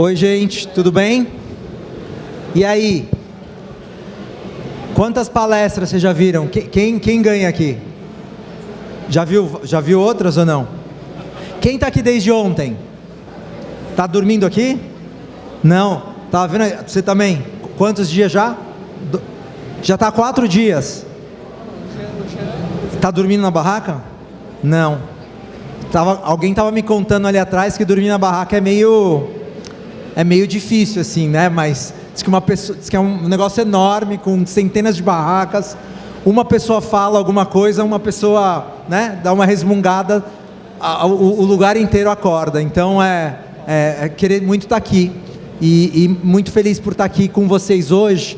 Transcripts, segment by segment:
Oi, gente, tudo bem? E aí? Quantas palestras vocês já viram? Quem, quem ganha aqui? Já viu, já viu outras ou não? Quem está aqui desde ontem? Está dormindo aqui? Não. Tá vendo? Você também? Quantos dias já? Já está quatro dias. Está dormindo na barraca? Não. Tava, alguém estava me contando ali atrás que dormir na barraca é meio é meio difícil, assim, né? Mas diz que, uma pessoa, diz que é um negócio enorme, com centenas de barracas. Uma pessoa fala alguma coisa, uma pessoa né, dá uma resmungada, a, o, o, lugar inteiro acorda. Então é, é, é querer muito estar tá aqui. E, e, muito feliz por estar tá aqui com vocês hoje.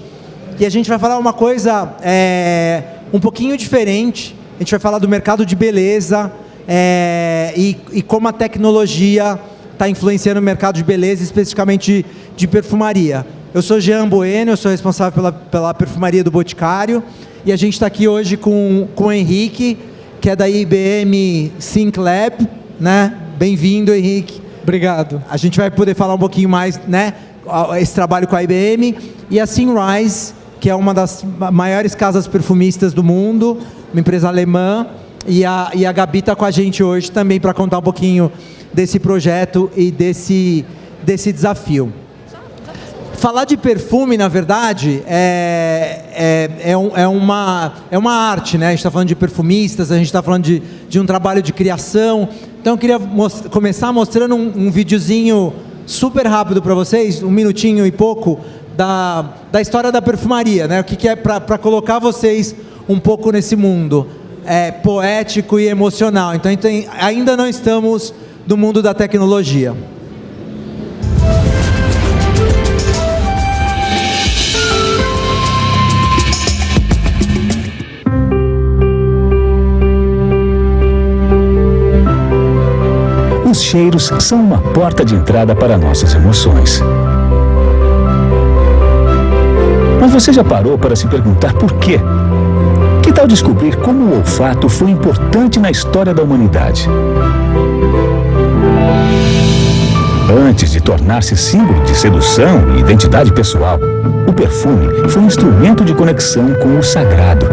E a gente vai falar uma coisa é, um pouquinho diferente. A gente vai falar do mercado de beleza é, e, e como a tecnologia está influenciando o mercado de beleza, especificamente de perfumaria. Eu sou Jean Bueno, eu sou responsável pela, pela perfumaria do Boticário e a gente está aqui hoje com, com o Henrique, que é da IBM Sync Lab, né? Bem-vindo, Henrique. Obrigado. A gente vai poder falar um pouquinho mais, né? Esse trabalho com a IBM e a Sunrise, que é uma das maiores casas perfumistas do mundo, uma empresa alemã, e a, e a Gabi está com a gente hoje também para contar um pouquinho desse projeto e desse, desse desafio. Falar de perfume, na verdade, é, é, é, um, é, uma, é uma arte, né? A gente está falando de perfumistas, a gente está falando de, de um trabalho de criação. Então, eu queria most começar mostrando um, um videozinho super rápido para vocês, um minutinho e pouco, da, da história da perfumaria, né? O que, que é para colocar vocês um pouco nesse mundo é, poético e emocional. Então, ainda não estamos do mundo da tecnologia. Os cheiros são uma porta de entrada para nossas emoções. Mas você já parou para se perguntar por quê? Tal descobrir como o olfato foi importante na história da humanidade? Antes de tornar-se símbolo de sedução e identidade pessoal, o perfume foi um instrumento de conexão com o sagrado.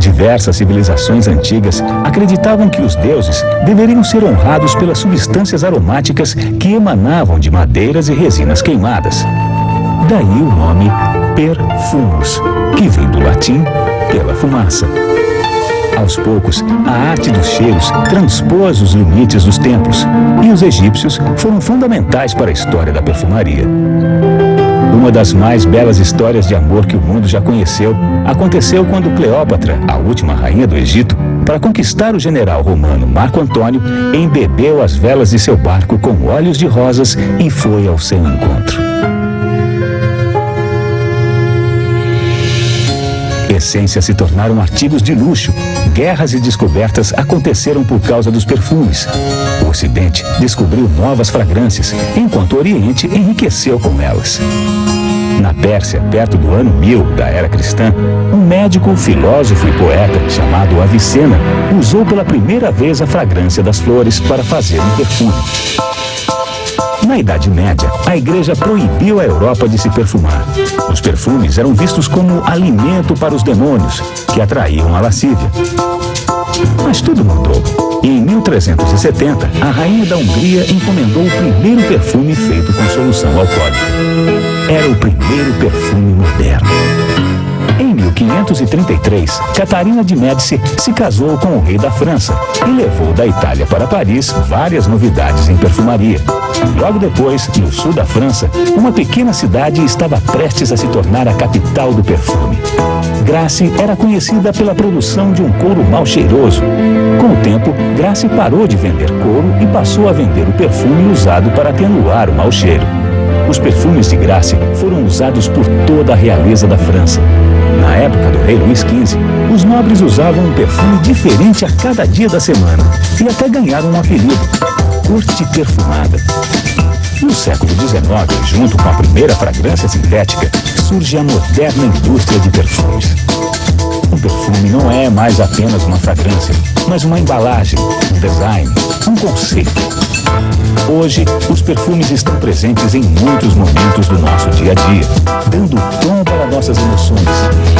Diversas civilizações antigas acreditavam que os deuses deveriam ser honrados pelas substâncias aromáticas que emanavam de madeiras e resinas queimadas. Daí o nome perfumus, que vem do latim pela fumaça. Aos poucos, a arte dos cheiros transpôs os limites dos templos e os egípcios foram fundamentais para a história da perfumaria. Uma das mais belas histórias de amor que o mundo já conheceu aconteceu quando Cleópatra, a última rainha do Egito, para conquistar o general romano Marco Antônio, embebeu as velas de seu barco com óleos de rosas e foi ao seu encontro. Essências se tornaram artigos de luxo. Guerras e descobertas aconteceram por causa dos perfumes. O Ocidente descobriu novas fragrâncias, enquanto o Oriente enriqueceu com elas. Na Pérsia, perto do ano 1000 da era cristã, um médico, filósofo e poeta chamado Avicena usou pela primeira vez a fragrância das flores para fazer um perfume. Na Idade Média, a igreja proibiu a Europa de se perfumar. Os perfumes eram vistos como alimento para os demônios, que atraíam a lascívia. Mas tudo mudou. E em 1370, a rainha da Hungria encomendou o primeiro perfume feito com solução alcoólica. Era o primeiro perfume moderno. Em 1533, Catarina de Médici se casou com o rei da França e levou da Itália para Paris várias novidades em perfumaria. Logo depois, no sul da França, uma pequena cidade estava prestes a se tornar a capital do perfume. Grace era conhecida pela produção de um couro mal cheiroso. Com o tempo, Grace parou de vender couro e passou a vender o perfume usado para atenuar o mau cheiro. Os perfumes de Grace foram usados por toda a realeza da França. Na época do rei Luís XV, os nobres usavam um perfume diferente a cada dia da semana e até ganharam um apelido, corte perfumada. No século XIX, junto com a primeira fragrância sintética, surge a moderna indústria de perfumes. Um perfume não é mais apenas uma fragrância, mas uma embalagem, um design, um conceito. Hoje, os perfumes estão presentes em muitos momentos do nosso dia a dia, dando tom para nossas emoções,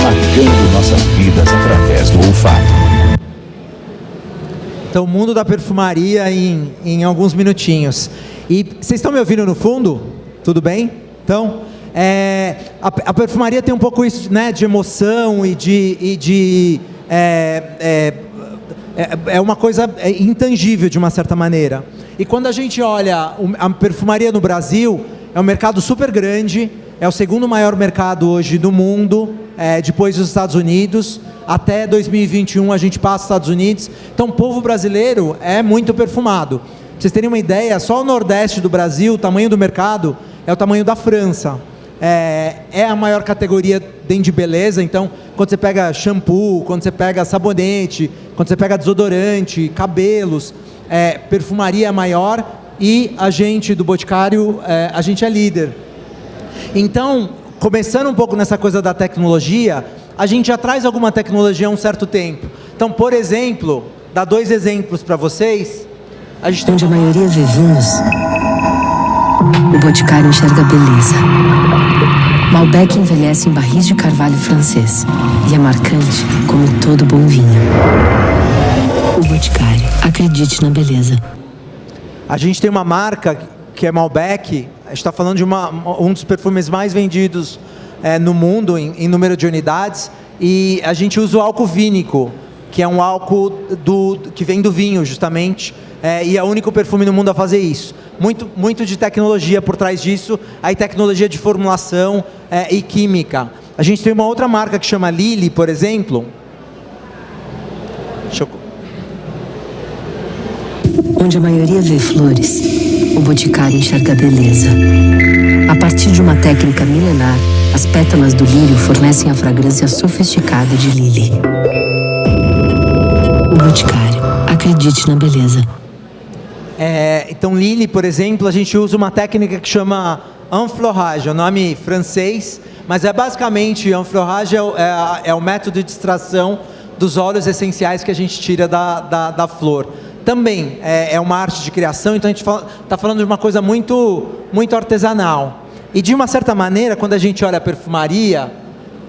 marcando nossas vidas através do olfato. Então, o mundo da perfumaria em, em alguns minutinhos. E vocês estão me ouvindo no fundo? Tudo bem? Então, é, a, a, perfumaria tem um pouco isso né, de emoção e de. E de é, é, é, é uma coisa intangível de uma certa maneira. E quando a gente olha a perfumaria no Brasil, é um mercado super grande, é o segundo maior mercado hoje do mundo, é, depois dos Estados Unidos. Até 2021 a gente passa os Estados Unidos. Então o povo brasileiro é muito perfumado. Pra vocês terem uma ideia, só o Nordeste do Brasil, o tamanho do mercado é o tamanho da França. É, é, a maior categoria dentro de beleza, então quando você pega shampoo, quando você pega sabonete, quando você pega desodorante, cabelos, é, perfumaria é maior e a gente do Boticário, é, a gente é líder. Então, começando um pouco nessa coisa da tecnologia, a gente já traz alguma tecnologia há um certo tempo. Então, por exemplo, dar dois exemplos para vocês. A gente Onde a maioria vê vinhos, o Boticário enxerga beleza. Malbec envelhece em barris de carvalho francês e é marcante como todo bom vinho. O Boticário. Acredite na beleza. A gente tem uma marca que é Malbec. A gente está falando de uma, um dos perfumes mais vendidos é, no mundo em, em, número de unidades. E a gente usa o álcool vínico, que é um álcool do, que vem do vinho, justamente. É, e é o único perfume no mundo a fazer isso. Muito, muito de tecnologia por trás disso. Aí tecnologia de formulação é, e química. A gente tem uma outra marca que chama Lily, por exemplo. Eu Onde a maioria vê flores, o boticário enxerga beleza. A partir de uma técnica milenar, as pétalas do lírio fornecem a fragrância sofisticada de Lily. O boticário. Acredite na beleza. É, então, Lily, por exemplo, a gente usa uma técnica que chama enflorage, é o nome francês, mas é basicamente, enflorage é, é, é o método de extração dos óleos essenciais que a gente tira da, da, da flor. Também é, é uma arte de criação, então a gente está falando de uma coisa muito, muito artesanal. E de uma certa maneira, quando a gente olha a perfumaria,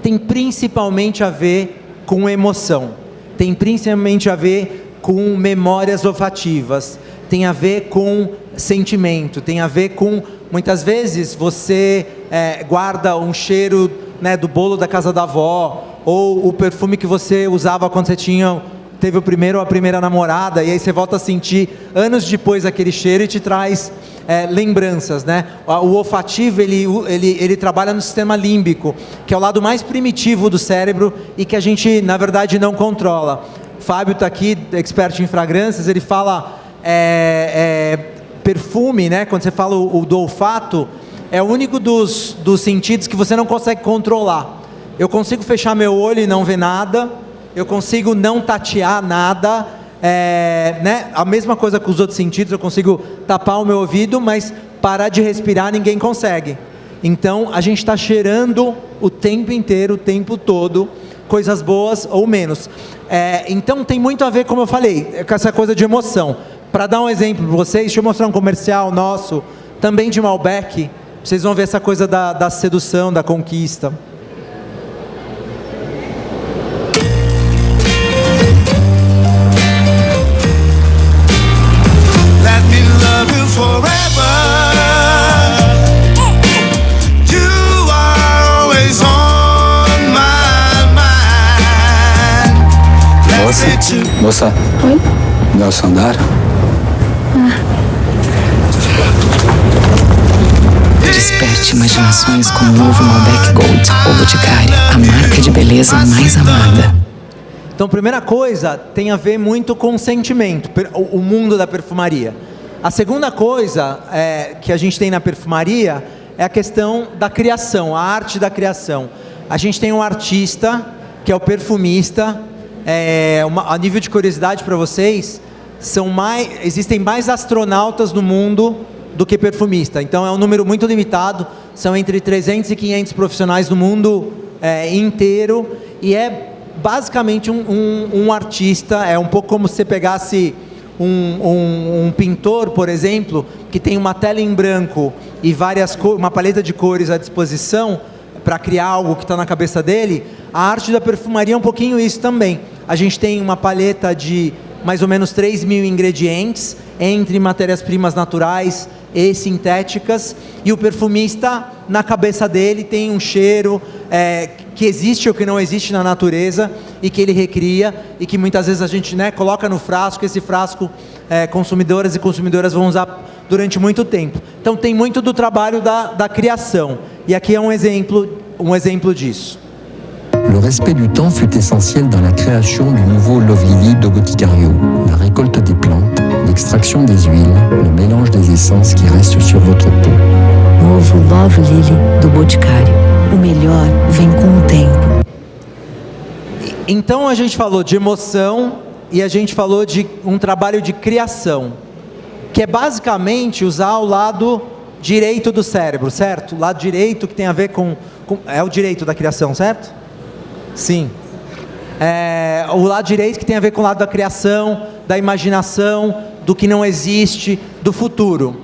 tem principalmente a ver com emoção, tem principalmente a ver com memórias olfativas, tem a ver com sentimento, tem a ver com muitas vezes você é, guarda um cheiro né, do bolo da casa da avó ou o perfume que você usava quando você tinha teve o primeiro ou a primeira namorada, e aí você volta a sentir anos depois aquele cheiro e te traz é, lembranças, né? O olfativo, ele, ele, ele trabalha no sistema límbico, que é o lado mais primitivo do cérebro e que a gente, na verdade, não controla. Fábio está aqui, expert em fragrâncias, ele fala é, é, perfume, né? Quando você fala o, o do olfato, é o único dos, dos sentidos que você não consegue controlar. Eu consigo fechar meu olho e não ver nada, eu consigo não tatear nada, é, né? A mesma coisa com os outros sentidos, eu consigo tapar o meu ouvido, mas parar de respirar ninguém consegue. Então a gente está cheirando o tempo inteiro, o tempo todo, coisas boas ou menos. É, então tem muito a ver, como eu falei, com essa coisa de emoção. Para dar um exemplo para vocês, deixa eu mostrar um comercial nosso, também de Malbec. Vocês vão ver essa coisa da, da sedução, da conquista. Moça. Oi? Nelson andar? Ah. Desperte imaginações com o novo Malbec Gold, o Boticário, a marca de beleza mais amada. Então, primeira coisa, tem a ver muito com sentimento, o mundo da perfumaria. A segunda coisa é, que a gente tem na perfumaria é a questão da criação, a arte da criação. A gente tem um artista, que é o perfumista, é, uma, a nível de curiosidade para vocês, são mais, existem mais astronautas no mundo do que perfumista. Então é um número muito limitado, são entre 300 e 500 profissionais no mundo é, inteiro e é basicamente um, um, um artista, é um pouco como se você pegasse um, um, um, pintor, por exemplo, que tem uma tela em branco e várias uma paleta de cores à disposição para criar algo que está na cabeça dele, a arte da perfumaria é um pouquinho isso também. A gente tem uma paleta de mais ou menos 3 mil ingredientes, entre matérias-primas naturais e sintéticas, e o perfumista, na cabeça dele, tem um cheiro é, que existe ou que não existe na natureza e que ele recria e que muitas vezes a gente né, coloca no frasco, esse frasco é, consumidoras e consumidoras vão usar durante muito tempo. Então tem muito do trabalho da, da criação. E aqui é um exemplo, um exemplo disso. Le respect du temps fut essentiel dans la création du nouveau Love Lily de Boticario. La récolte des plantes, l'extraction des huiles, le mélange des essences qui restent sur votre peau. Novo Love Lily do Boticário. O melhor vem com o tempo. Então a gente falou de emoção e a gente falou de um trabalho de criação, que é basicamente usar o lado direito do cérebro, certo? O lado direito que tem a ver com, com é o direito da criação, certo? Sim. É, o lado direito que tem a ver com o lado da criação, da imaginação, do que não existe, do futuro.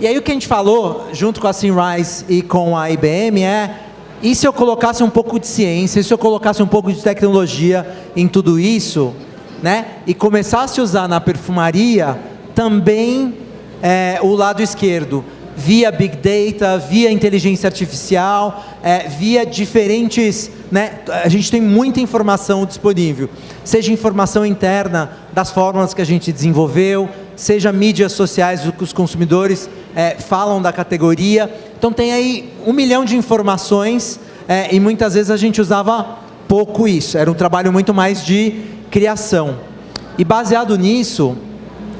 E aí o que a gente falou, junto com a Sunrise e com a IBM, é e se eu colocasse um pouco de ciência, e se eu colocasse um pouco de tecnologia em tudo isso, né? E começasse a usar na perfumaria também é, o lado esquerdo, via Big Data, via inteligência artificial, é, via diferentes. Né, a gente tem muita informação disponível, seja informação interna das fórmulas que a gente desenvolveu, seja mídias sociais que os consumidores é, falam da categoria. Então tem aí um milhão de informações é, e muitas vezes a gente usava pouco isso, era um trabalho muito mais de criação. E baseado nisso,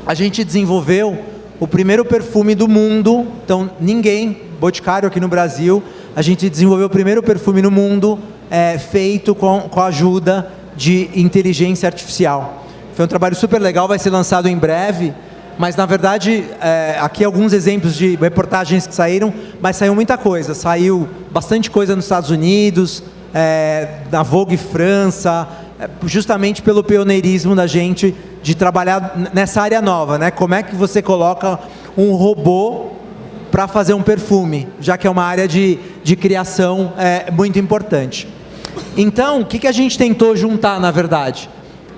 a gente desenvolveu o primeiro perfume do mundo. Então, ninguém, Boticário aqui no Brasil, a gente desenvolveu o primeiro perfume no mundo é, feito com, com a ajuda de inteligência artificial. Foi um trabalho super legal, vai ser lançado em breve. Mas, na verdade, é, aqui alguns exemplos de reportagens que saíram, mas saiu muita coisa. Saiu bastante coisa nos Estados Unidos, é, na Vogue França, é, justamente pelo pioneirismo da gente de trabalhar nessa área nova, né? Como é que você coloca um robô para fazer um perfume, já que é uma área de, de criação é, muito importante. Então, o que, que a gente tentou juntar, na verdade?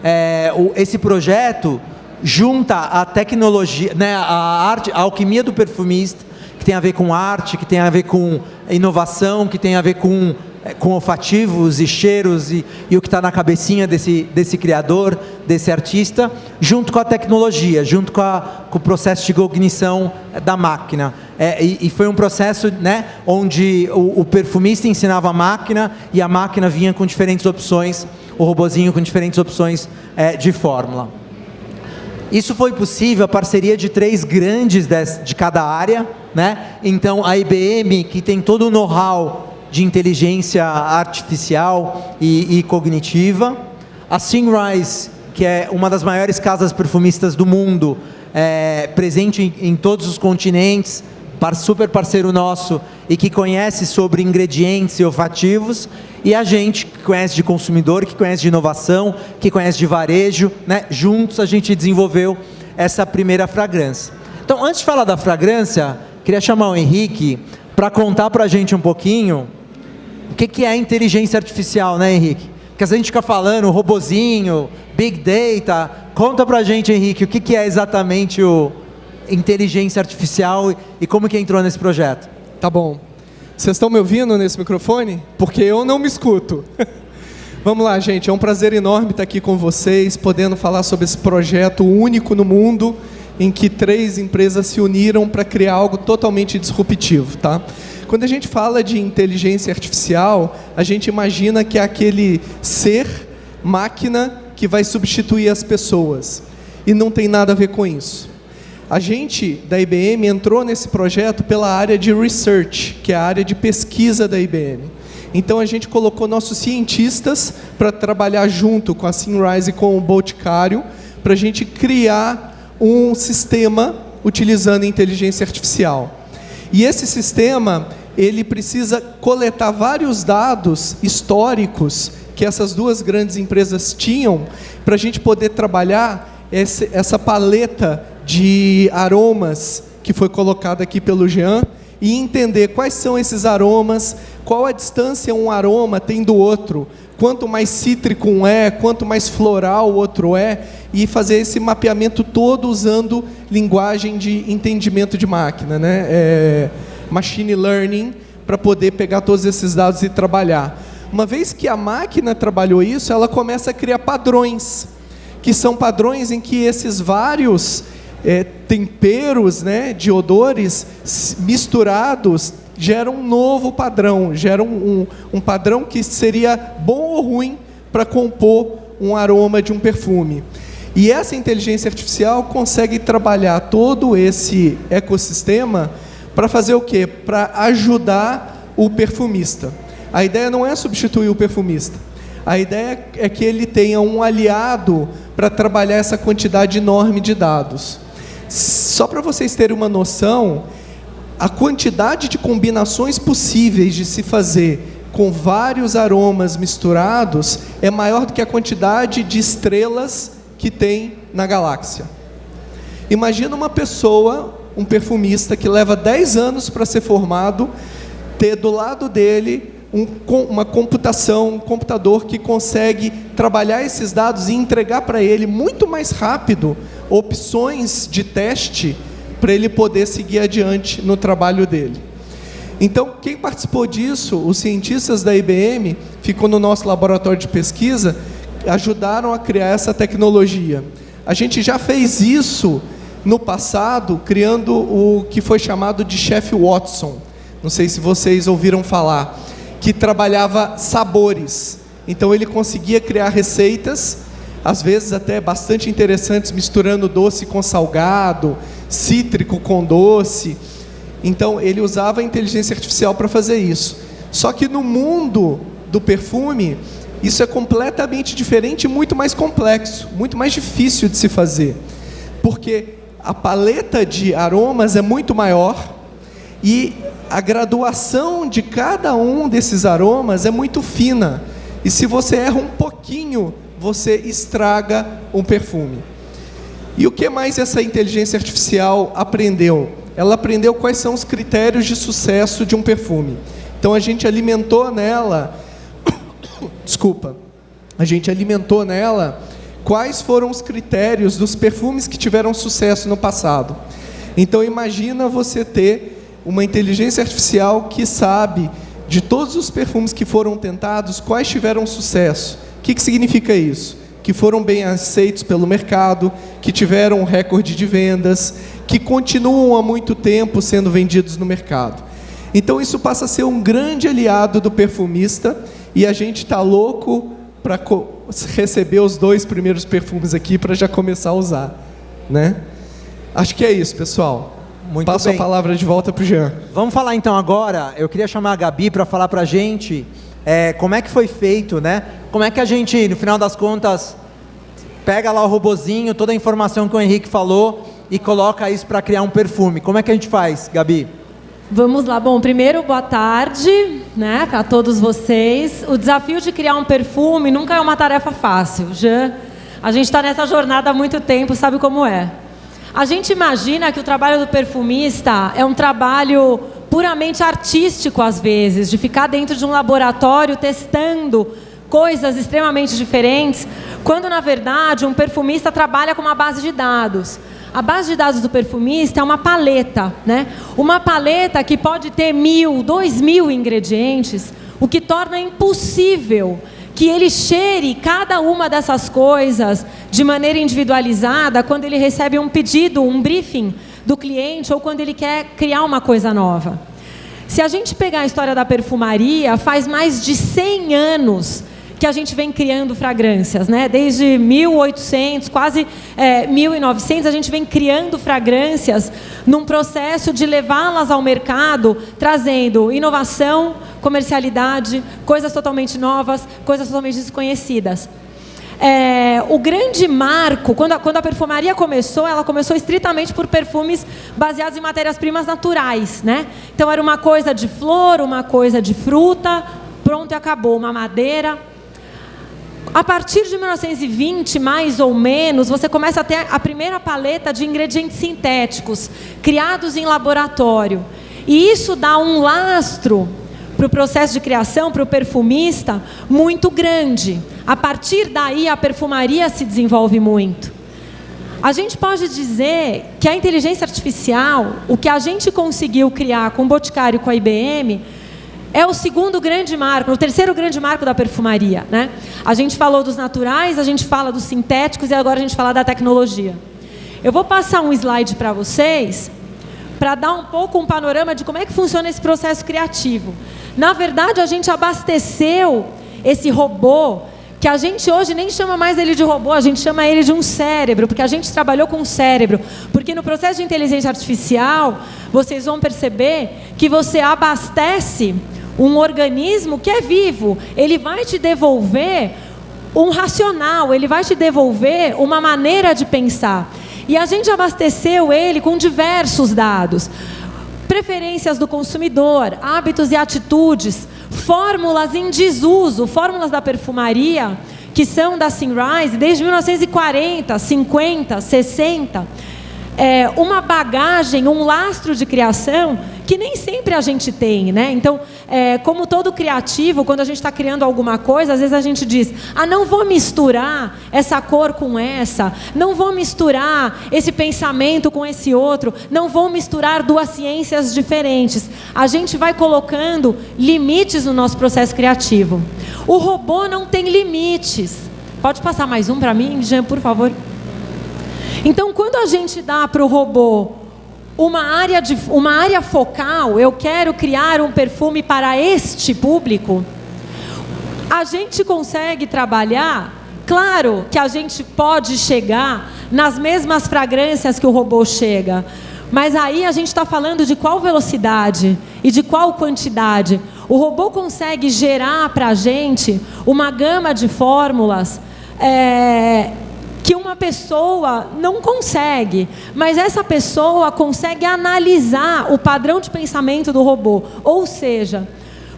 É, o, esse projeto junta a tecnologia, né, a arte, a alquimia do perfumista, que tem a ver com arte, que tem a ver com inovação, que tem a ver com é, com olfativos e cheiros e, e o que está na cabecinha desse, desse criador, desse artista, junto com a tecnologia, junto com, a, com o processo de cognição da máquina. É, e, e, foi um processo né, onde o, o, perfumista ensinava a máquina e a máquina vinha com diferentes opções, o robozinho com diferentes opções é, de fórmula. Isso foi possível a parceria de três grandes de, de cada área, né? Então a IBM, que tem todo o know-how de inteligência artificial e, e cognitiva. A Sunrise, que é uma das maiores casas perfumistas do mundo, é, presente em, em todos os continentes, super parceiro nosso e que conhece sobre ingredientes e olfativos, e a gente que conhece de consumidor, que conhece de inovação, que conhece de varejo, né? juntos a gente desenvolveu essa primeira fragrância. Então, antes de falar da fragrância, queria chamar o Henrique para contar para a gente um pouquinho o que, que é inteligência artificial, né, Henrique? Porque a gente fica falando robozinho, big data. Conta pra gente, Henrique, o que, que é exatamente o inteligência artificial e como que entrou nesse projeto? Tá bom. Vocês estão me ouvindo nesse microfone? Porque eu não me escuto. Vamos lá, gente. É um prazer enorme estar aqui com vocês, podendo falar sobre esse projeto único no mundo, em que três empresas se uniram para criar algo totalmente disruptivo, tá? Quando a gente fala de inteligência artificial, a gente imagina que é aquele ser, máquina, que vai substituir as pessoas. E não tem nada a ver com isso. A gente da IBM entrou nesse projeto pela área de research, que é a área de pesquisa da IBM. Então a gente colocou nossos cientistas para trabalhar junto com a Sunrise e com o Boticário, para a gente criar um sistema utilizando inteligência artificial. E esse sistema ele precisa coletar vários dados históricos que essas duas grandes empresas tinham para a gente poder trabalhar essa paleta de aromas que foi colocada aqui pelo Jean e entender quais são esses aromas, qual a distância um aroma tem do outro, quanto mais cítrico um é, quanto mais floral o outro é, e fazer esse mapeamento todo usando linguagem de entendimento de máquina, né? É, machine learning, para poder pegar todos esses dados e trabalhar. Uma vez que a máquina trabalhou isso, ela começa a criar padrões, que são padrões em que esses vários é, temperos né, de odores misturados geram um novo padrão, geram um, um padrão que seria bom ou ruim para compor um aroma de um perfume. E essa inteligência artificial consegue trabalhar todo esse ecossistema para fazer o quê? Para ajudar o perfumista. A ideia não é substituir o perfumista. A ideia é que ele tenha um aliado para trabalhar essa quantidade enorme de dados. Só para vocês terem uma noção, a quantidade de combinações possíveis de se fazer com vários aromas misturados é maior do que a quantidade de estrelas que tem na galáxia. Imagina uma pessoa, um perfumista que leva 10 anos para ser formado, ter do lado dele um, uma computação, um computador que consegue trabalhar esses dados e entregar para ele muito mais rápido opções de teste para ele poder seguir adiante no trabalho dele. Então, quem participou disso, os cientistas da IBM, ficou no nosso laboratório de pesquisa, ajudaram a criar essa tecnologia. A gente já fez isso no passado, criando o que foi chamado de chefe Watson. Não sei se vocês ouviram falar, que trabalhava sabores. Então ele conseguia criar receitas às vezes até bastante interessantes, misturando doce com salgado, cítrico com doce. Então, ele usava a inteligência artificial para fazer isso. Só que no mundo do perfume, isso é completamente diferente e muito mais complexo, muito mais difícil de se fazer. Porque a paleta de aromas é muito maior e a graduação de cada um desses aromas é muito fina. E se você erra um pouquinho você estraga um perfume. E o que mais essa inteligência artificial aprendeu? Ela aprendeu quais são os critérios de sucesso de um perfume. Então a gente alimentou nela, desculpa, a gente alimentou nela quais foram os critérios dos perfumes que tiveram sucesso no passado. Então imagina você ter uma inteligência artificial que sabe de todos os perfumes que foram tentados, quais tiveram sucesso que, que significa isso? Que foram bem aceitos pelo mercado, que tiveram um recorde de vendas, que continuam há muito tempo sendo vendidos no mercado. Então isso passa a ser um grande aliado do perfumista e a gente está louco para receber os dois primeiros perfumes aqui para já começar a usar, né? Acho que é isso, pessoal. Muito Passo bem. a palavra de volta para o Jean. Vamos falar então agora. Eu queria chamar a Gabi para falar para a gente é, como é que foi feito, né? Como é que a gente, no final das contas, pega lá o robozinho, toda a informação que o Henrique falou e coloca isso para criar um perfume. Como é que a gente faz, Gabi? Vamos lá. Bom, primeiro, boa tarde, né, para todos vocês. O desafio de criar um perfume nunca é uma tarefa fácil. Já a gente está nessa jornada há muito tempo, sabe como é. A gente imagina que o trabalho do perfumista é um trabalho puramente artístico às vezes, de ficar dentro de um laboratório testando coisas extremamente diferentes, quando na verdade um perfumista trabalha com uma base de dados. A base de dados do perfumista é uma paleta, né? Uma paleta que pode ter mil, dois mil ingredientes, o que torna impossível que ele cheire cada uma dessas coisas de maneira individualizada quando ele recebe um pedido, um briefing do cliente ou quando ele quer criar uma coisa nova. Se a gente pegar a história da perfumaria, faz mais de 100 anos que a gente vem criando fragrâncias, né? Desde 1800, quase é, 1900, a gente vem criando fragrâncias num processo de levá-las ao mercado, trazendo inovação, comercialidade, coisas totalmente novas, coisas totalmente desconhecidas. É, o grande marco, quando a, quando a perfumaria começou, ela começou estritamente por perfumes baseados em matérias-primas naturais. Né? Então era uma coisa de flor, uma coisa de fruta, pronto e acabou, uma madeira. A partir de 1920, mais ou menos, você começa a ter a primeira paleta de ingredientes sintéticos criados em laboratório. E isso dá um lastro para o processo de criação, para o perfumista, muito grande. A partir daí, a perfumaria se desenvolve muito. A gente pode dizer que a inteligência artificial, o que a gente conseguiu criar com o Boticário e com a IBM, é o segundo grande marco, o terceiro grande marco da perfumaria. Né? A gente falou dos naturais, a gente fala dos sintéticos e agora a gente fala da tecnologia. Eu vou passar um slide para vocês para dar um pouco um panorama de como é que funciona esse processo criativo. Na verdade, a gente abasteceu esse robô que a gente hoje nem chama mais ele de robô, a gente chama ele de um cérebro, porque a gente trabalhou com o cérebro. Porque no processo de inteligência artificial, vocês vão perceber que você abastece um organismo que é vivo. Ele vai te devolver um racional, ele vai te devolver uma maneira de pensar. E a gente abasteceu ele com diversos dados. Preferências do consumidor, hábitos e atitudes, fórmulas em desuso, fórmulas da perfumaria, que são da Sunrise desde 1940, 50, 60. É, uma bagagem, um lastro de criação que nem sempre a gente tem, né? Então, é, como todo criativo, quando a gente está criando alguma coisa, às vezes a gente diz: ah, não vou misturar essa cor com essa, não vou misturar esse pensamento com esse outro, não vou misturar duas ciências diferentes. A gente vai colocando limites no nosso processo criativo. O robô não tem limites. Pode passar mais um para mim, Jean, por favor? Então, quando a gente dá para o robô uma área, de, uma área focal, eu quero criar um perfume para este público, a gente consegue trabalhar. Claro que a gente pode chegar nas mesmas fragrâncias que o robô chega, mas aí a gente está falando de qual velocidade e de qual quantidade. O robô consegue gerar para a gente uma gama de fórmulas é, que uma pessoa não consegue, mas essa pessoa consegue analisar o padrão de pensamento do robô. Ou seja,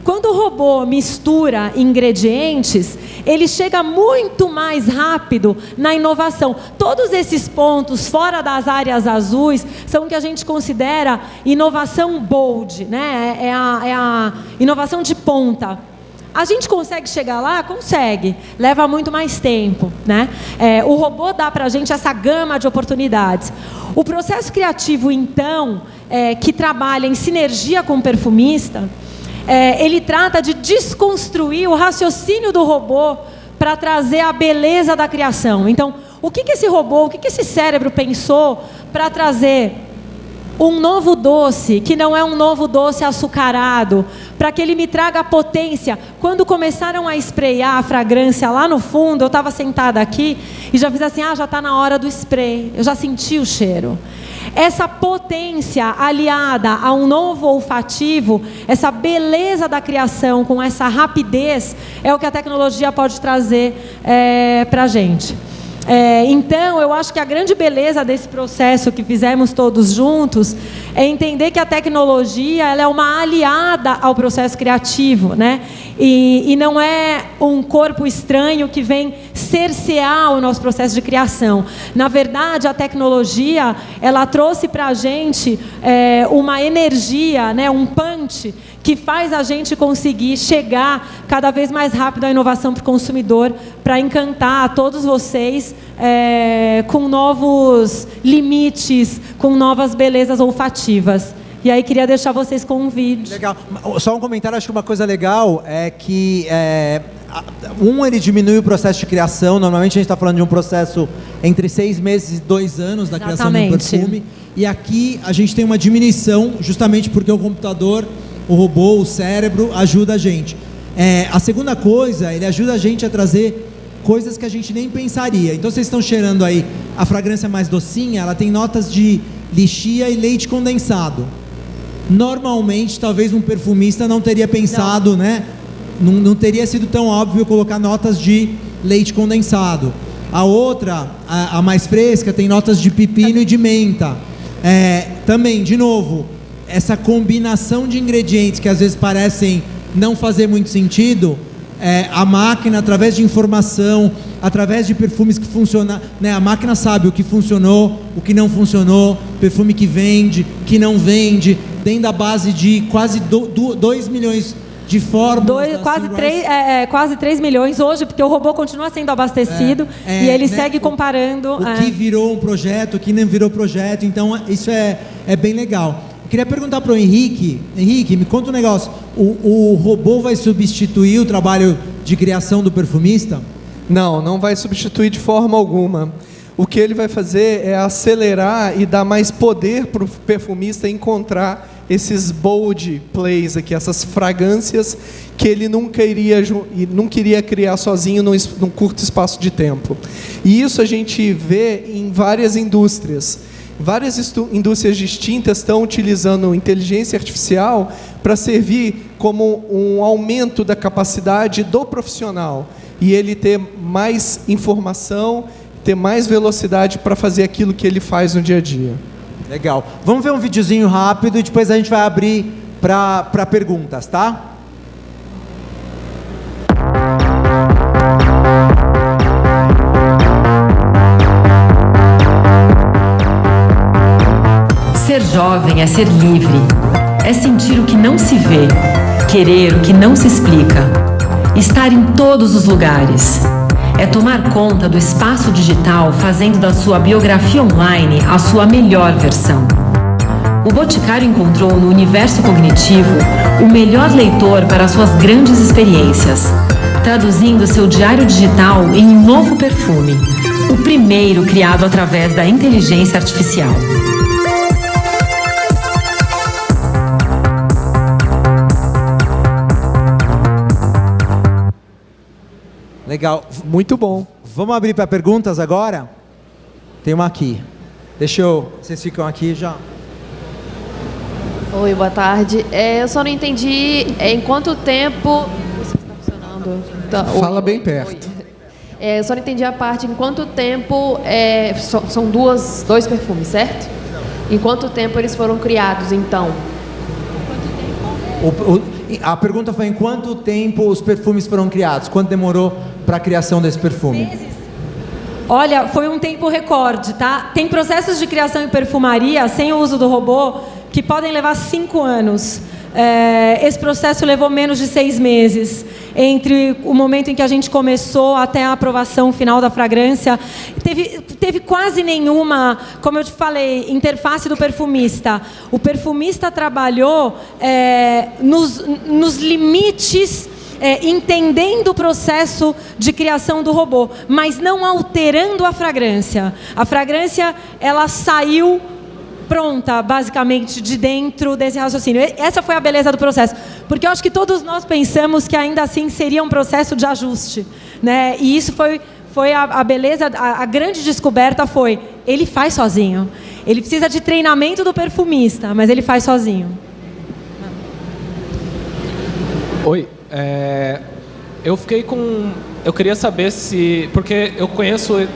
quando o robô mistura ingredientes, ele chega muito mais rápido na inovação. Todos esses pontos fora das áreas azuis são o que a gente considera inovação bold, né? é, a, é a inovação de ponta. A gente consegue chegar lá? Consegue. Leva muito mais tempo. Né? É, o robô dá para a gente essa gama de oportunidades. O processo criativo, então, é, que trabalha em sinergia com o perfumista, é, ele trata de desconstruir o raciocínio do robô para trazer a beleza da criação. Então, o que, que esse robô, o que, que esse cérebro pensou para trazer um novo doce, que não é um novo doce açucarado, para que ele me traga potência. Quando começaram a esprear a fragrância lá no fundo, eu estava sentada aqui e já fiz assim: ah, já está na hora do spray. Eu já senti o cheiro. Essa potência aliada a um novo olfativo, essa beleza da criação com essa rapidez, é o que a tecnologia pode trazer é, para a gente. É, então, eu acho que a grande beleza desse processo que fizemos todos juntos é entender que a tecnologia ela é uma aliada ao processo criativo, né? E, e não é um corpo estranho que vem cercear o nosso processo de criação. Na verdade, a tecnologia ela trouxe para a gente é, uma energia, né? Um punch que faz a gente conseguir chegar cada vez mais rápido à inovação para o consumidor, para encantar a todos vocês é, com novos limites, com novas belezas olfativas. E aí queria deixar vocês com um vídeo. Legal. Só um comentário, acho que uma coisa legal é que é, um ele diminui o processo de criação. Normalmente a gente está falando de um processo entre seis meses e dois anos na criação de um perfume. E aqui a gente tem uma diminuição, justamente porque o computador o robô, o cérebro, ajuda a gente. É, a segunda coisa, ele ajuda a gente a trazer coisas que a gente nem pensaria. Então vocês estão cheirando aí a fragrância mais docinha, ela tem notas de lixia e leite condensado. Normalmente, talvez um perfumista não teria pensado, não. né? Não, não teria sido tão óbvio colocar notas de leite condensado. A outra, a, a mais fresca, tem notas de pepino e de menta. É, também, de novo, essa combinação de ingredientes que às vezes parecem não fazer muito sentido, é, a máquina, através de informação, através de perfumes que funcionam, né, a máquina sabe o que funcionou, o que não funcionou, perfume que vende, que não vende, dentro da base de quase 2 milhões de fórmulas. Dois, quase, 3, é, é, quase 3 milhões hoje, porque o robô continua sendo abastecido É, e ele né, segue comparando. O é. que virou um projeto, o que não virou projeto, então isso é, é bem legal. Eu queria perguntar para o Henrique, Henrique, me conta um negócio. O, o robô vai substituir o trabalho de criação do perfumista? Não, não vai substituir de forma alguma. O que ele vai fazer é acelerar e dar mais poder para o perfumista encontrar esses bold plays aqui, essas fragrâncias que ele nunca iria nunca iria criar sozinho num, num curto espaço de tempo. E isso a gente vê em várias indústrias. Várias indústrias distintas estão utilizando inteligência artificial para servir como um aumento da capacidade do profissional e ele ter mais informação, ter mais velocidade para fazer aquilo que ele faz no dia a dia. Legal. Vamos ver um videozinho rápido e depois a gente vai abrir para perguntas, tá? Jovem é ser livre. É sentir o que não se vê, querer o que não se explica, estar em todos os lugares. É tomar conta do espaço digital, fazendo da sua biografia online a sua melhor versão. O Boticário encontrou no universo cognitivo o melhor leitor para suas grandes experiências, traduzindo seu diário digital em um novo perfume, o primeiro criado através da inteligência artificial. Legal. Muito bom. Vamos abrir para perguntas agora? Tem uma aqui. Deixa eu. Vocês ficam aqui já. Oi, boa tarde. É, eu só não entendi é, em quanto tempo. Isso está funcionando. Tá, oi, Fala bem oi, perto. oi. É, eu só não entendi a parte em quanto tempo. é, so- são duas, dois perfumes, certo? Em quanto tempo eles foram criados, então? O- o- a pergunta foi em quanto tempo os perfumes foram criados? Quanto demorou para a criação desse perfume? Olha, foi um tempo recorde, tá? Tem processos de criação em perfumaria sem o uso do robô que podem levar cinco anos. É, esse processo levou menos de seis meses entre o momento em que a gente começou até a aprovação final da fragrância. Teve, teve quase nenhuma, como eu te falei, interface do perfumista. O perfumista trabalhou é, nos, nos limites é, entendendo o processo de criação do robô, mas não alterando a fragrância. A fragrância ela saiu pronta, basicamente, de dentro desse raciocínio. Essa foi a beleza do processo, porque eu acho que todos nós pensamos que ainda assim seria um processo de ajuste, né? E isso foi foi a, a beleza, a, a grande descoberta foi ele faz sozinho. Ele precisa de treinamento do perfumista, mas ele faz sozinho. Oi, é, eu fiquei com, eu queria saber se, porque eu conheço,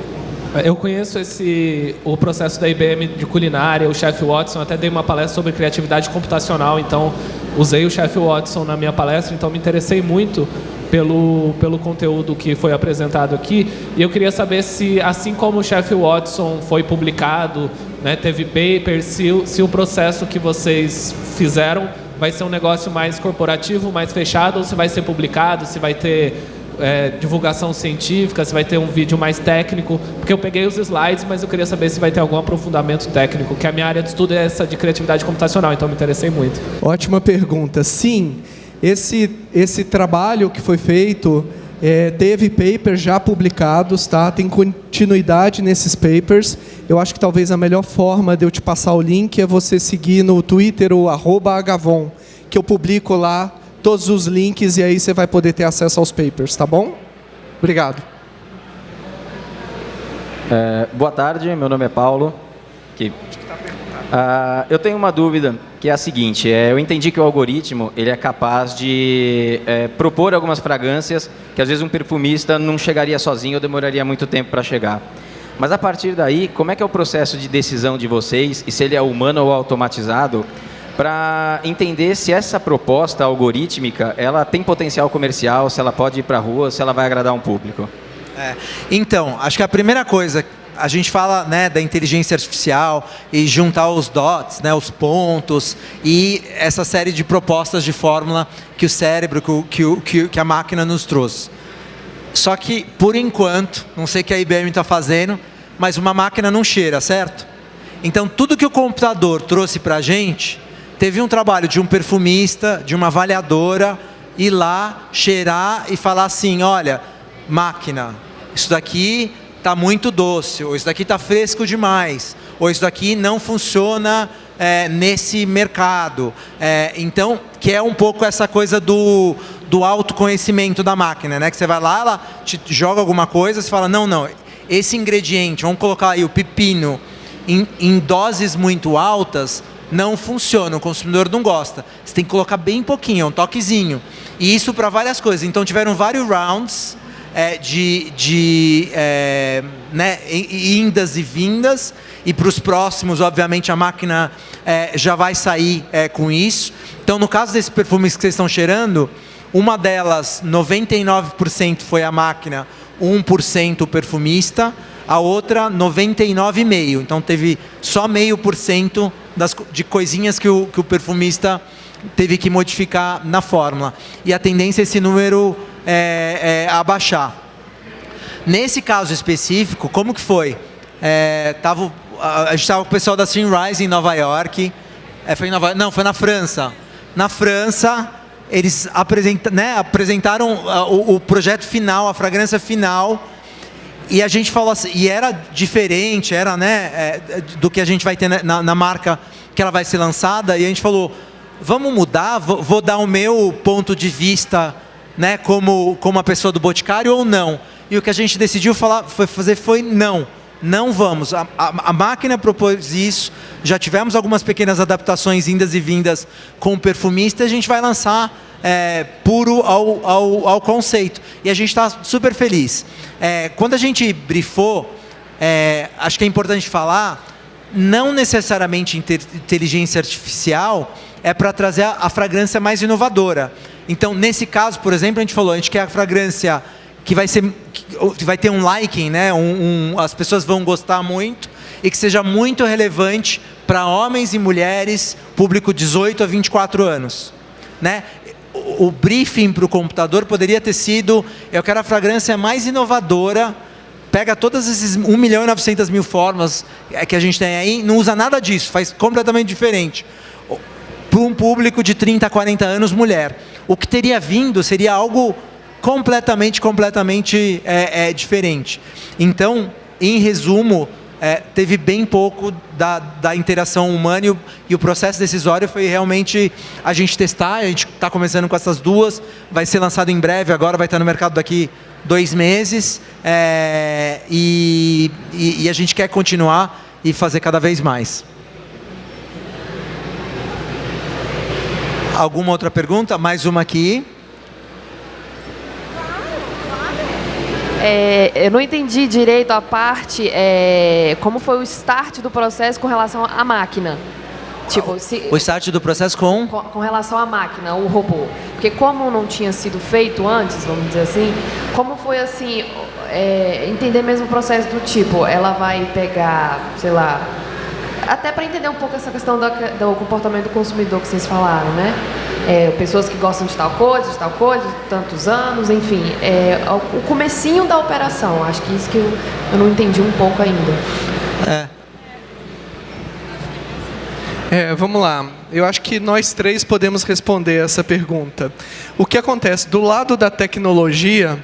eu conheço esse o processo da IBM de culinária, o chefe Watson, até dei uma palestra sobre criatividade computacional, então usei o chefe Watson na minha palestra, então me interessei muito pelo pelo conteúdo que foi apresentado aqui. E eu queria saber se, assim como o chefe Watson foi publicado, né, teve paper, se, se o processo que vocês fizeram vai ser um negócio mais corporativo, mais fechado, ou se vai ser publicado, se vai ter é, divulgação científica, se vai ter um vídeo mais técnico, porque eu peguei os slides, mas eu queria saber se vai ter algum aprofundamento técnico, que a minha área de estudo é essa de criatividade computacional, então me interessei muito. Ótima pergunta. Sim, esse, esse trabalho que foi feito é, teve papers já publicados, tá? Tem continuidade nesses papers. Eu acho que talvez a melhor forma de eu te passar o link é você seguir no Twitter o Agavon, que eu publico lá todos os links e aí você vai poder ter acesso aos papers, tá bom? Obrigado. É, boa tarde, meu nome é Paulo. Que, Ah, eu tenho uma dúvida que é a seguinte: é, eu entendi que o algoritmo ele é capaz de é, propor algumas fragrâncias que às vezes um perfumista não chegaria sozinho ou demoraria muito tempo para chegar. Mas a partir daí, como é que é o processo de decisão de vocês e se ele é humano ou automatizado para entender se essa proposta algorítmica ela tem potencial comercial, se ela pode ir para a rua, se ela vai agradar um público. É, então, acho que a primeira coisa, a gente fala né, da inteligência artificial e juntar os dots, né, os pontos e essa série de propostas de fórmula que o cérebro, que, o, que, que a máquina nos trouxe. Só que, por enquanto, não sei o que a IBM está fazendo, mas uma máquina não cheira, certo? Então, tudo que o computador trouxe para a gente, teve um trabalho de um perfumista, de uma avaliadora, ir lá, cheirar e falar assim, olha, máquina, isso daqui está muito doce, ou isso daqui está fresco demais, ou isso daqui não funciona é, nesse mercado. É, então, que é um pouco essa coisa do, do autoconhecimento da máquina, né? Que você vai lá, ela te joga alguma coisa, você fala, não, não, esse ingrediente, vamos colocar aí o pepino, em, em doses muito altas, não funciona, o consumidor não gosta. Você tem que colocar bem pouquinho, um toquezinho. E isso para várias coisas. Então tiveram vários rounds é, de, de é, né, indas e vindas, e para os próximos, obviamente, a máquina é, já vai sair é, com isso. Então, no caso desses perfumes que vocês estão cheirando, uma delas, 99% foi a máquina, 1% o perfumista, a outra 99,5%. Então, teve só meio por cento de coisinhas que o, que o perfumista teve que modificar na fórmula. E a tendência é esse número é, é, abaixar. Nesse caso específico, como que foi? É, tava, a, gente estava com o pessoal da Sunrise em Nova York. É, foi em Nova, não, foi na França. Na França, eles apresenta, né, apresentaram o, o, projeto final, a fragrância final. E a gente falou assim, e era diferente, era né, é, do que a gente vai ter na, na marca que ela vai ser lançada. E a gente falou, vamos mudar, vou, vou dar o meu ponto de vista né, como, como uma pessoa do Boticário ou não? E o que a gente decidiu falar, foi fazer foi não. Não vamos. A, a, a, máquina propôs isso, já tivemos algumas pequenas adaptações indas e vindas com o perfumista a gente vai lançar é, puro ao, ao, ao, conceito. E a gente está super feliz. É, quando a gente brifou, é, acho que é importante falar, não necessariamente inteligência artificial é para trazer a, a fragrância mais inovadora. Então, nesse caso, por exemplo, a gente falou, a gente quer a fragrância que vai, ser, que vai ter um liking, né? Um, um, as pessoas vão gostar muito e que seja muito relevante para homens e mulheres, público 18 a 24 anos. Né? O, o briefing para o computador poderia ter sido, eu quero a fragrância mais inovadora, pega todas esses 1 milhão e 900 mil formas é, que a gente tem aí, não usa nada disso, faz completamente diferente. Para um público de 30 a 40 anos, mulher o que teria vindo seria algo completamente, completamente é, é, diferente. Então, em resumo, é, teve bem pouco da, da interação humana e o, e o, processo decisório foi realmente a gente testar, a gente está começando com essas duas, vai ser lançado em breve, agora vai estar no mercado daqui dois meses, é, e, e, e a gente quer continuar e fazer cada vez mais. Alguma outra pergunta? Mais uma aqui. É, eu não entendi direito a parte, é, como foi o start do processo com relação à máquina. Tipo, se, o start do processo com? com? com? relação à máquina, o robô. Porque como não tinha sido feito antes, vamos dizer assim, como foi assim, é, entender mesmo o processo do tipo, ela vai pegar, sei lá, até para entender um pouco essa questão do, do, comportamento do consumidor que vocês falaram, né? É, pessoas que gostam de tal coisa, de tal coisa, de tantos anos, enfim. É, o comecinho da operação, acho que isso que eu, eu não entendi um pouco ainda. É. É, vamos lá. Eu acho que nós três podemos responder essa pergunta. O que acontece? Do lado da tecnologia,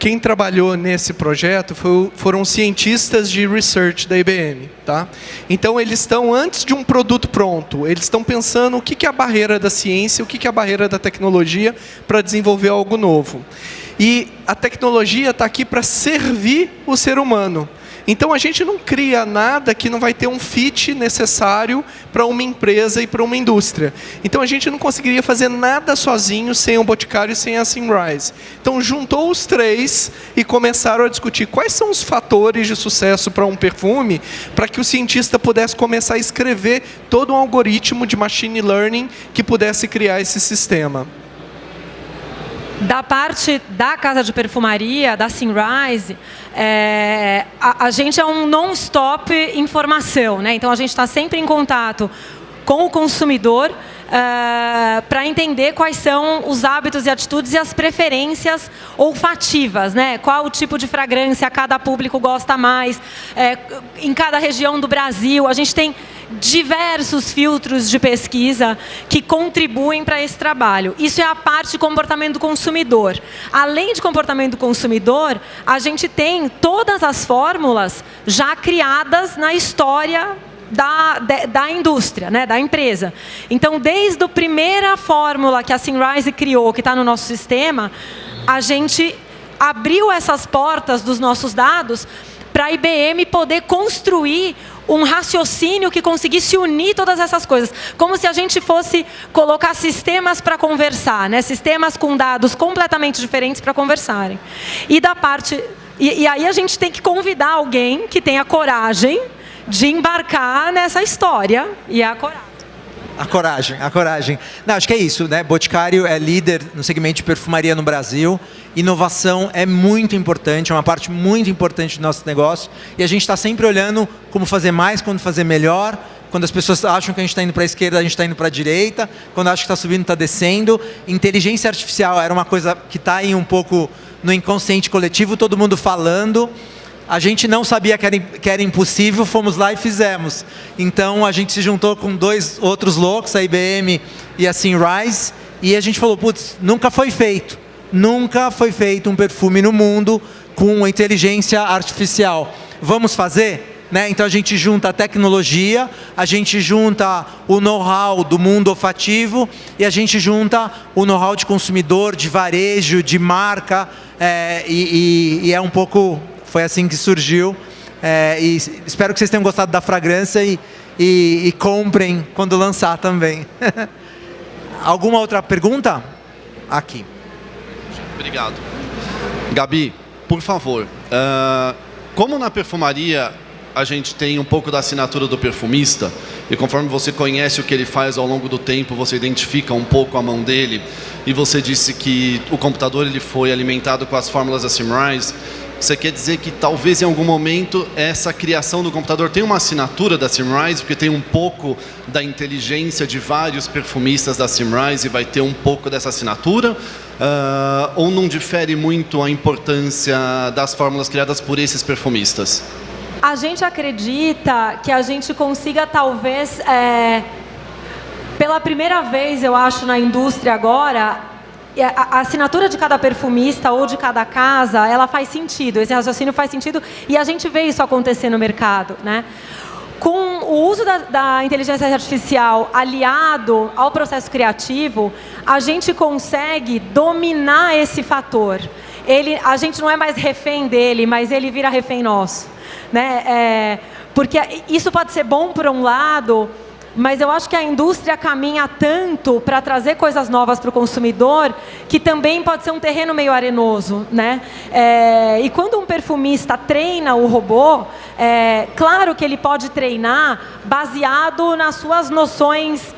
quem trabalhou nesse projeto foi, foram cientistas de research da IBM. Tá? Então, eles estão, antes de um produto pronto, eles estão pensando o que é a barreira da ciência, o que é a barreira da tecnologia para desenvolver algo novo. E a tecnologia está aqui para servir o ser humano. Então a gente não cria nada que não vai ter um fit necessário para uma empresa e para uma indústria. Então a gente não conseguiria fazer nada sozinho sem o Boticário e sem a Simrise. Então juntou os três e começaram a discutir quais são os fatores de sucesso para um perfume, para que o cientista pudesse começar a escrever todo um algoritmo de machine learning que pudesse criar esse sistema. Da parte da casa de perfumaria, da Sunrise, é, a, a, gente é um non-stop informação, né? Então a gente está sempre em contato com o consumidor uh, para entender quais são os hábitos e atitudes e as preferências olfativas, né? Qual o tipo de fragrância cada público gosta mais, é, em cada região do Brasil. A gente tem diversos filtros de pesquisa que contribuem para esse trabalho. Isso é a parte de comportamento do consumidor. Além de comportamento do consumidor, a gente tem todas as fórmulas já criadas na história da, da, da, indústria, né, da empresa. Então, desde a primeira fórmula que a Sunrise criou, que está no nosso sistema, a gente abriu essas portas dos nossos dados para a IBM poder construir um raciocínio que conseguisse unir todas essas coisas. Como se a gente fosse colocar sistemas para conversar, né? sistemas com dados completamente diferentes para conversarem. E da parte. E, e aí a gente tem que convidar alguém que tenha coragem de embarcar nessa história e a coragem. A coragem, a coragem. Não, acho que é isso, né? Boticário é líder no segmento de perfumaria no Brasil. Inovação é muito importante, é uma parte muito importante do nosso negócio. E a gente está sempre olhando como fazer mais, como fazer melhor. Quando as pessoas acham que a gente está indo para a esquerda, a gente está indo para a direita. Quando acham que está subindo, está descendo. Inteligência artificial era uma coisa que está aí um pouco no inconsciente coletivo, todo mundo falando. A gente não sabia que era, que era impossível, fomos lá e fizemos. Então a gente se juntou com dois outros loucos, a IBM e a Sunrise, e a gente falou, putz, nunca foi feito. Nunca foi feito um perfume no mundo com inteligência artificial. Vamos fazer? Né? Então a gente junta a tecnologia, a gente junta o know-how do mundo olfativo e a gente junta o know-how de consumidor, de varejo, de marca, é, e, e, e, é um pouco foi assim que surgiu. É, e espero que vocês tenham gostado da fragrância e, e, e comprem quando lançar também. Alguma outra pergunta? Aqui. Obrigado. Gabi, por favor, uh, como na perfumaria a gente tem um pouco da assinatura do perfumista, e conforme você conhece o que ele faz ao longo do tempo, você identifica um pouco a mão dele, e você disse que o computador ele foi alimentado com as fórmulas da Simrise, você quer dizer que talvez em algum momento essa criação do computador tenha uma assinatura da Simrise, porque tem um pouco da inteligência de vários perfumistas da Simrise e vai ter um pouco dessa assinatura? Uh, ou não difere muito a importância das fórmulas criadas por esses perfumistas? A gente acredita que a gente consiga talvez, é, pela primeira vez, eu acho, na indústria agora, a assinatura de cada perfumista ou de cada casa, ela faz sentido, esse raciocínio faz sentido e a gente vê isso acontecer no mercado. Né? Com o uso da, da inteligência artificial aliado ao processo criativo, a gente consegue dominar esse fator. Ele, a gente não é mais refém dele, mas ele vira refém nosso. Né? É, porque isso pode ser bom por um lado, mas eu acho que a indústria caminha tanto para trazer coisas novas para o consumidor que também pode ser um terreno meio arenoso, né? É, e quando um perfumista treina o robô, é, claro que ele pode treinar baseado nas suas noções,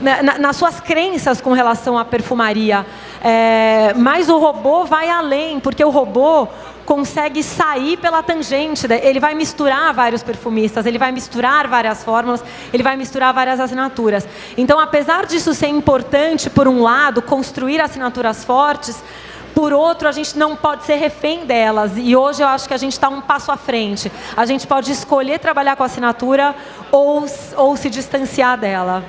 na, nas suas crenças com relação à perfumaria. É, mas o robô vai além, porque o robô consegue sair pela tangente, ele vai misturar vários perfumistas, ele vai misturar várias fórmulas, ele vai misturar várias assinaturas. Então, apesar disso ser importante, por um lado, construir assinaturas fortes, por outro, a gente não pode ser refém delas. E hoje eu acho que a gente está um passo à frente. A gente pode escolher trabalhar com a assinatura ou, ou se distanciar dela.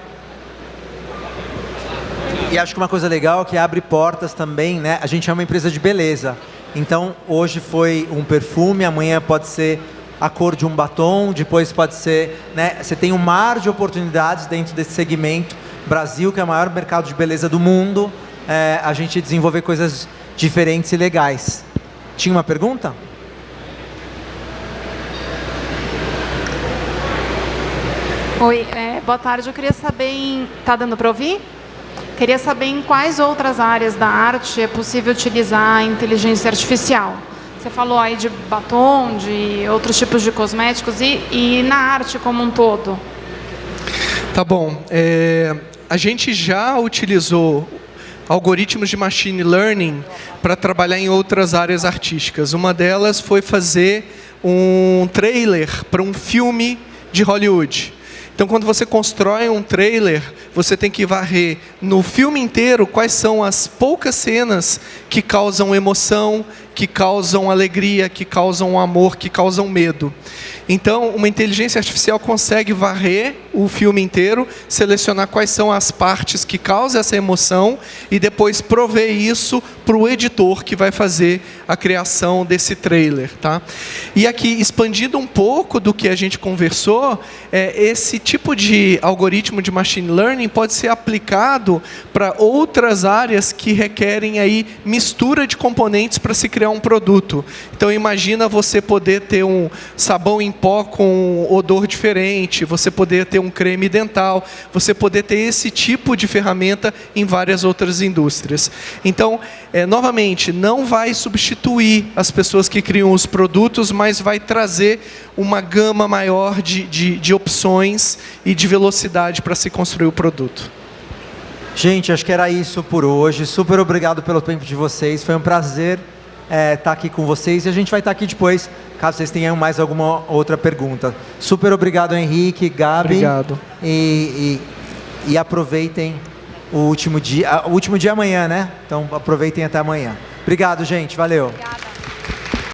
E acho que uma coisa legal é que abre portas também, né? A gente é uma empresa de beleza. Então, hoje foi um perfume, amanhã pode ser a cor de um batom, depois pode ser... Né, você tem um mar de oportunidades dentro desse segmento. Brasil, que é o maior mercado de beleza do mundo, é, a gente desenvolver coisas diferentes e legais. Tinha uma pergunta? Oi, é, boa tarde. Eu queria saber... Em... Tá dando para ouvir? Queria saber em quais outras áreas da arte é possível utilizar a inteligência artificial. Você falou aí de batom, de outros tipos de cosméticos e, e na arte como um todo. Tá bom. É, a gente já utilizou algoritmos de machine learning para trabalhar em outras áreas artísticas. Uma delas foi fazer um trailer para um filme de Hollywood. Então, quando você constrói um trailer, você tem que varrer no filme inteiro quais são as poucas cenas que causam emoção, que causam alegria, que causam amor, que causam medo. Então, uma inteligência artificial consegue varrer o filme inteiro, selecionar quais são as partes que causam essa emoção e depois prover isso para o editor que vai fazer a criação desse trailer. Tá? E aqui, expandindo um pouco do que a gente conversou, é, esse tipo de algoritmo de machine learning pode ser aplicado para outras áreas que requerem aí mistura de componentes para se criar um produto. Então, imagina você poder ter um sabão em pó com odor diferente, você poder ter um creme dental, você poder ter esse tipo de ferramenta em várias outras indústrias. Então, é, novamente, não vai substituir as pessoas que criam os produtos, mas vai trazer uma gama maior de, de, de opções e de velocidade para se construir o produto. Gente, acho que era isso por hoje. Super obrigado pelo tempo de vocês. Foi um prazer estar é, tá aqui com vocês e a gente vai estar tá aqui depois, caso vocês tenham mais alguma outra pergunta. Super obrigado, Henrique, Gabi. Obrigado. E, e, e aproveitem o último dia, o último dia é amanhã, né? Então aproveitem até amanhã. Obrigado, gente. Valeu. Obrigado.